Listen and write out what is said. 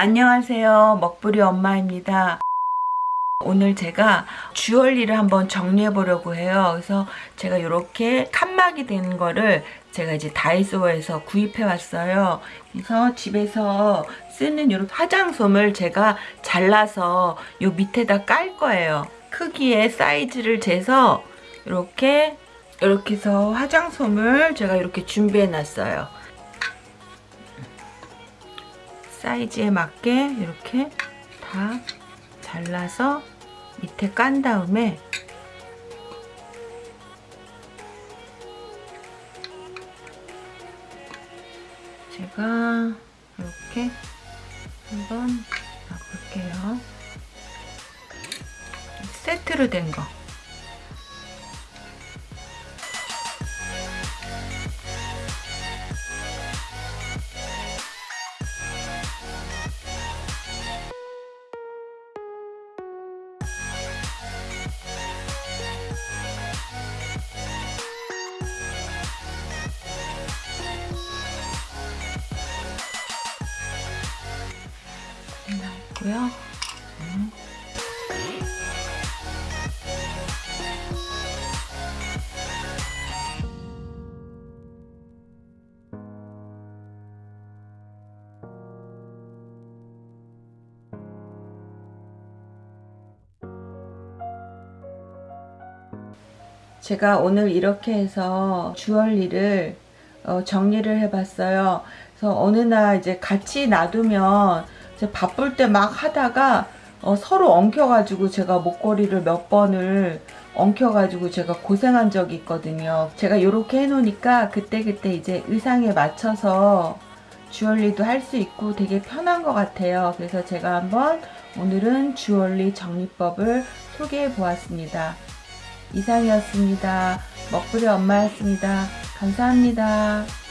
안녕하세요. 먹부리 엄마입니다. 오늘 제가 주얼리를 한번 정리해 보려고 해요. 그래서 제가 이렇게 칸막이 되는 거를 제가 이제 다이소에서 구입해 왔어요. 그래서 집에서 쓰는 이런 화장솜을 제가 잘라서 요 밑에다 깔 거예요. 크기의 사이즈를 재서 이렇게 이렇게 해서 화장솜을 제가 이렇게 준비해 놨어요. 사이즈에 맞게 이렇게 다 잘라서 밑에 깐 다음에 제가 이렇게 한번 놔볼게요. 세트로 된 거. 음. 제가 오늘 이렇게 해서 주얼리를 어, 정리를 해봤어요. 그래서 어느 날 이제 같이 놔두면 바쁠 때 막 하다가 어, 서로 엉켜가지고 제가 목걸이를 몇 번을 엉켜가지고 제가 고생한 적이 있거든요. 제가 이렇게 해놓으니까 그때그때 이제 의상에 맞춰서 주얼리도 할 수 있고 되게 편한 것 같아요. 그래서 제가 한번 오늘은 주얼리 정리법을 소개해 보았습니다. 이상이었습니다. 먹부리 엄마였습니다. 감사합니다.